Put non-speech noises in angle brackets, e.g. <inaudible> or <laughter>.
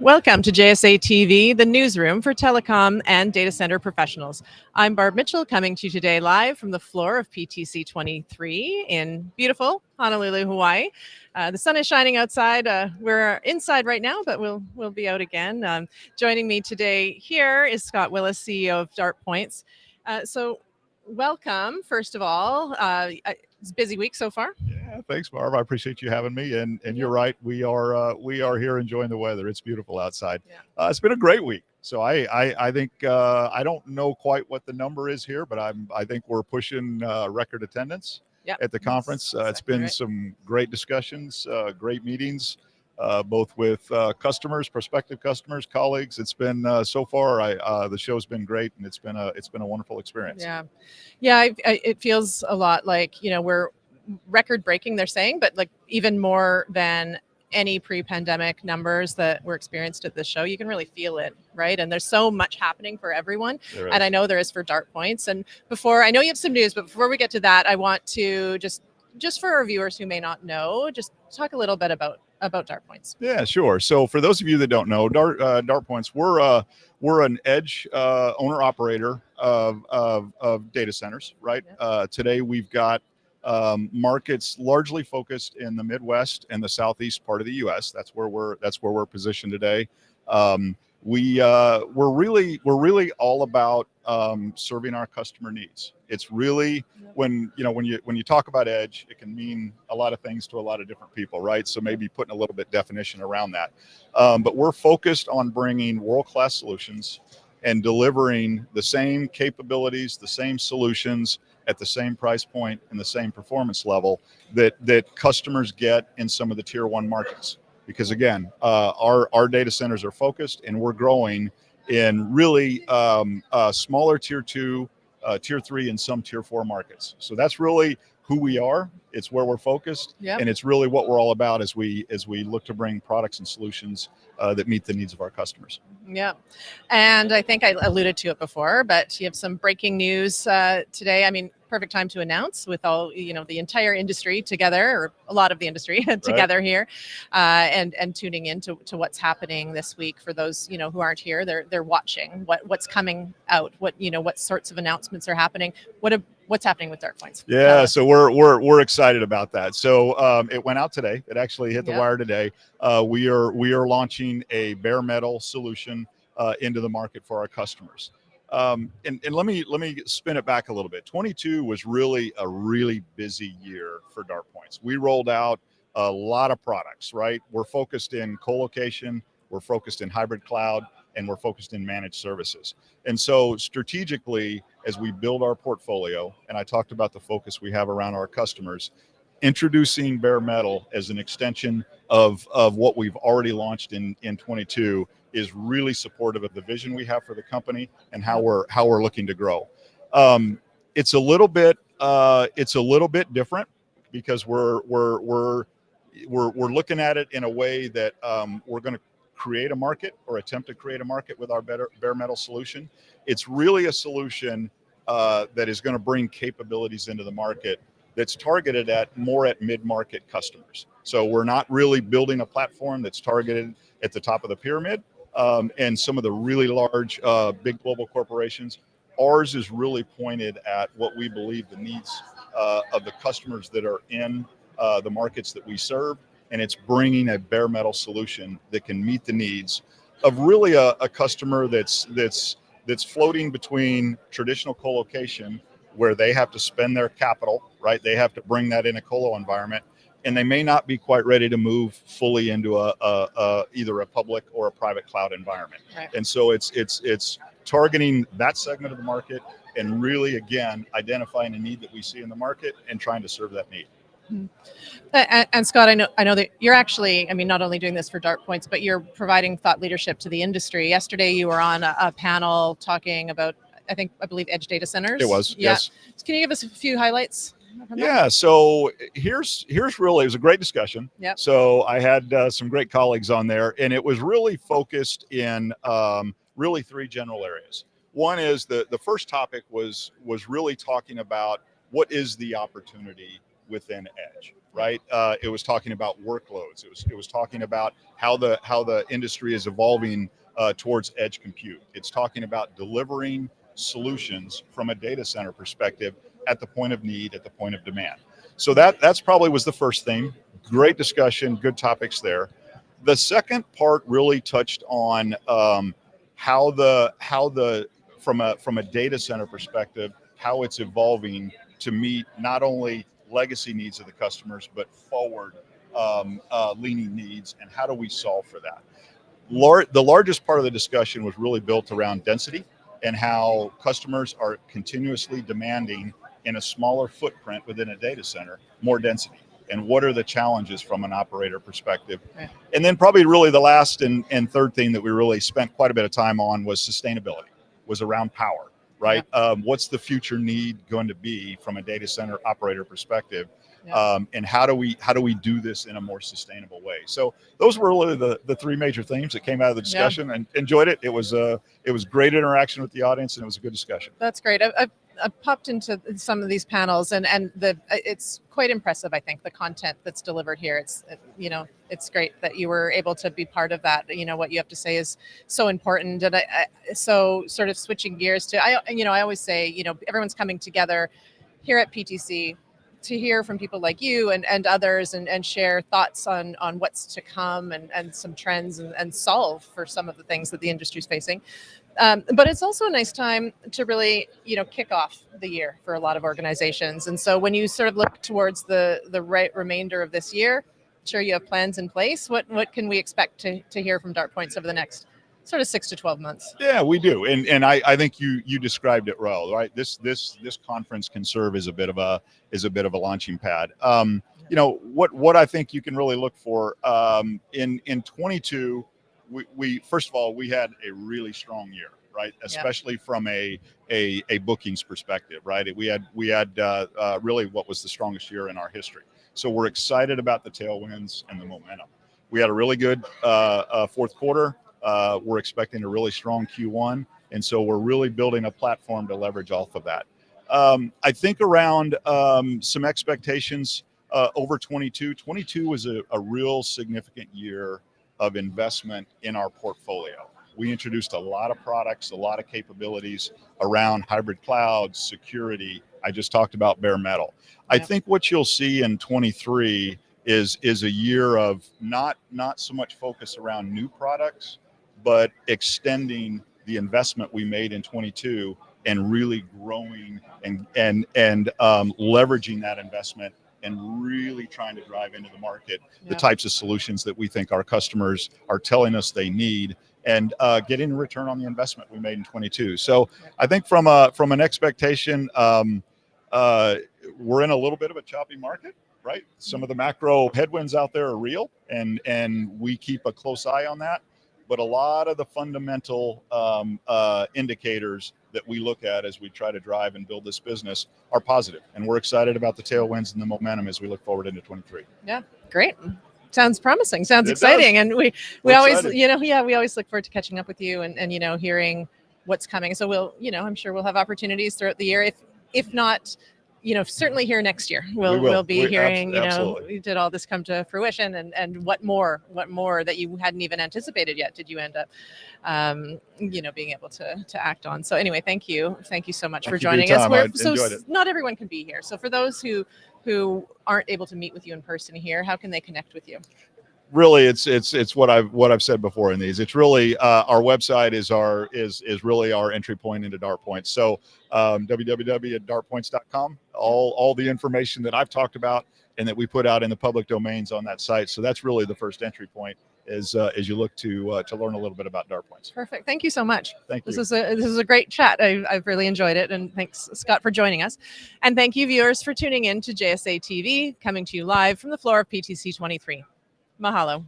Welcome to JSA TV, the newsroom for telecom and data center professionals. I'm Barb Mitchell coming to you today live from the floor of PTC 23 in beautiful Honolulu, Hawaii. Uh, the sun is shining outside. Uh, we're inside right now, but we'll we'll be out again. Um, joining me today here is Scott Willis, CEO of DartPoints. Uh, so welcome, first of all. Uh, it's busy week so far. Yeah, thanks, Barb. I appreciate you having me. And and you're right, we are uh, we are here enjoying the weather. It's beautiful outside. Yeah. Uh, it's been a great week. So I I, I think uh, I don't know quite what the number is here, but I'm I think we're pushing uh, record attendance yep. at the conference. Uh, it's been right. some great discussions, uh, great meetings uh, both with uh, customers, prospective customers, colleagues. It's been uh, so far. I uh, the show's been great, and it's been a it's been a wonderful experience. Yeah, yeah. I, I, it feels a lot like you know we're record breaking. They're saying, but like even more than any pre-pandemic numbers that were experienced at this show you can really feel it right and there's so much happening for everyone and i know there is for DartPoints and before i know you have some news but before we get to that i want to just just for our viewers who may not know just talk a little bit about about DartPoints Yeah, sure. So for those of you that don't know, Dart uh, DartPoints we're uh, we're an edge uh, owner operator of, of, of data centers. Right. Yeah. Uh, today we've got um, markets largely focused in the Midwest and the Southeast part of the U.S. That's where we're that's where we're positioned today. Um, we uh, we're really we're really all about um, serving our customer needs. It's really when you know when you when you talk about edge, it can mean a lot of things to a lot of different people, right? So maybe putting a little bit definition around that. Um, but we're focused on bringing world class solutions and delivering the same capabilities, the same solutions at the same price point and the same performance level that that customers get in some of the tier one markets because again, uh, our, our data centers are focused and we're growing in really um, uh, smaller tier two, uh, tier three, and some tier four markets. So that's really who we are. It's where we're focused, yep. and it's really what we're all about as we as we look to bring products and solutions uh, that meet the needs of our customers. Yeah, and I think I alluded to it before, but you have some breaking news uh, today. I mean, perfect time to announce with all you know the entire industry together or a lot of the industry <laughs> together right. here uh, and and tuning in to, to what's happening this week for those you know who aren't here they're they're watching what what's coming out what you know what sorts of announcements are happening what a what's happening with DartPoints yeah uh, so we're we're we're excited about that so um, it went out today it actually hit the yep. wire today uh, we are we are launching a bare metal solution uh, into the market for our customers um, and, and let me let me spin it back a little bit. 22 was really a really busy year for DartPoints. We rolled out a lot of products, right? We're focused in co-location, we're focused in hybrid cloud, and we're focused in managed services. And so strategically, as we build our portfolio, and I talked about the focus we have around our customers, introducing bare metal as an extension of, of what we've already launched in, in 22 is really supportive of the vision we have for the company and how we're how we're looking to grow. Um, it's a little bit uh, it's a little bit different because we're we're we're we're we're looking at it in a way that um, we're going to create a market or attempt to create a market with our better bare metal solution. It's really a solution uh, that is going to bring capabilities into the market that's targeted at more at mid-market customers. So we're not really building a platform that's targeted at the top of the pyramid um, and some of the really large, uh, big global corporations. Ours is really pointed at what we believe the needs uh, of the customers that are in uh, the markets that we serve, and it's bringing a bare metal solution that can meet the needs of really a, a customer that's that's that's floating between traditional co-location where they have to spend their capital, right? They have to bring that in a colo environment and they may not be quite ready to move fully into a, a, a either a public or a private cloud environment. Right. And so it's it's it's targeting that segment of the market and really again identifying a need that we see in the market and trying to serve that need. Mm-hmm. And, and, Scott, I know I know that you're actually, I mean, not only doing this for DartPoints, but you're providing thought leadership to the industry. Yesterday, you were on a, a panel talking about, I think, I believe, edge data centers. It was, yeah. yes. So can you give us a few highlights? Yeah. So here's here's really it was a great discussion. Yeah. So I had uh, some great colleagues on there, and it was really focused in um, really three general areas. One is the the first topic was was really talking about what is the opportunity within Edge, right? Uh, it was talking about workloads. It was it was talking about how the how the industry is evolving uh, towards edge compute. It's talking about delivering solutions from a data center perspective at the point of need, at the point of demand. So that that's probably was the first thing. Great discussion, good topics there. The second part really touched on um, how the how the from a from a data center perspective, how it's evolving to meet not only legacy needs of the customers, but forward um, uh, leaning needs, and how do we solve for that? Lar the largest part of the discussion was really built around density and how customers are continuously demanding in a smaller footprint within a data center more density and what are the challenges from an operator perspective Yeah. and then probably really the last and, and third thing that we really spent quite a bit of time on was sustainability was around power right um, what's the future need going to be from a data center operator perspective Yeah. um, and how do we how do we do this in a more sustainable way so those were really the the three major themes that came out of the Yeah. discussion and enjoyed it it was a it was great interaction with the audience and it was a good discussion That's great. I've, I've, I've popped into some of these panels, and and the it's quite impressive. I think the content that's delivered here. It's uh, you know it's great that you were able to be part of that. You know what you have to say is so important, and I, I so sort of switching gears to I you know I always say you know everyone's coming together here at PTC to hear from people like you and, and others and, and share thoughts on on what's to come and, and some trends and, and solve for some of the things that the industry is facing. Um, but it's also a nice time to really, you know, kick off the year for a lot of organizations. And so when you sort of look towards the the right remainder of this year, I'm sure you have plans in place. What what can we expect to, to hear from DartPoints over the next sort of six to twelve months? Yeah, we do, and and I, I think you you described it well, right? This this this conference can serve as a bit of a is a bit of a launching pad. Um, you know what what I think you can really look for um, in in 22. We, we first of all we had a really strong year, right? Especially from a, a a bookings perspective, right? We had we had uh, uh, really what was the strongest year in our history. So we're excited about the tailwinds and the momentum. We had a really good uh, uh, fourth quarter. Uh, we're expecting a really strong Q1, and so we're really building a platform to leverage off of that. Um, I think around um, some expectations uh, over 22. 22 was a, a real significant year of investment in our portfolio. We introduced a lot of products, a lot of capabilities around hybrid cloud, security. I just talked about bare metal. I think what you'll see in 23 is is a year of not not so much focus around new products, but extending the investment we made in 22 and really growing and and and um, leveraging that investment and really trying to drive into the market the types of solutions that we think our customers are telling us they need and uh, getting a return on the investment we made in 22 so i think from a from an expectation um, uh, we're in a little bit of a choppy market right? Some of the macro headwinds out there are real and and we keep a close eye on that. But a lot of the fundamental um, uh, indicators that we look at as we try to drive and build this business are positive and we're excited about the tailwinds and the momentum as we look forward into 23 Yeah, Great. Sounds promising. Sounds It does. exciting. And we we We're always, excited. you know, yeah, we always look forward to catching up with you and, and you know, hearing what's coming. So we'll, you know, I'm sure we'll have opportunities throughout the year. If if not, you know, certainly here next year. We'll We will. will be We- hearing, you know, did all this come to fruition and and what more, what more that you hadn't even anticipated yet did you end up um, you know, being able to to act on. So anyway, thank you. Thank you so much Thank for joining us. We're- so enjoyed s- it. not everyone can be here. So for those who who aren't able to meet with you in person here, how can they connect with you? Really it's it's it's what i've what i've said before in these it's really uh, our website is our is is really our entry point into DartPoints so um, www.dartpoints.com all all the information that i've talked about and that we put out in the public domains on that site so that's really the first entry point is uh, as you look to uh, to learn a little bit about DartPoints Perfect. Thank you so much. thank you. This is a this is a great chat. I, I've really enjoyed it, and thanks Scott for joining us, and thank you viewers for tuning in to JSA TV, coming to you live from the floor of PTC 23. Mahalo.